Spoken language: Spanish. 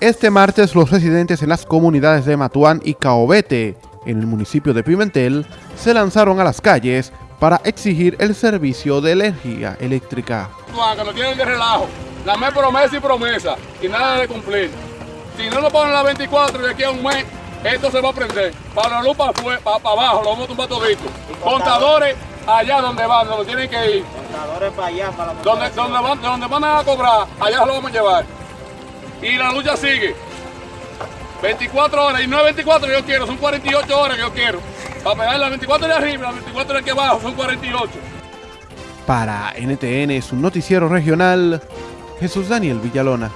Este martes los residentes en las comunidades de Matuán y Caobete, en el municipio de Pimentel, se lanzaron a las calles para exigir el servicio de energía eléctrica. Que no tienen de relajo, la me promesa y promesa y nada de cumplir. Si no lo ponen a las 24 de aquí a un mes, esto se va a prender. Para la luz para, abajo, lo vamos a tumbar todito. Contadores allá donde van, donde tienen que ir. Contadores para allá, para la donde, donde, van, donde van a cobrar, allá lo vamos a llevar y la lucha sigue. 24 horas, y no es 24 que yo quiero, son 48 horas que yo quiero. Para pegar las 24 de arriba, las 24 de aquí abajo, son 48. Para NTN, su noticiero regional, Jesús Daniel Villalona.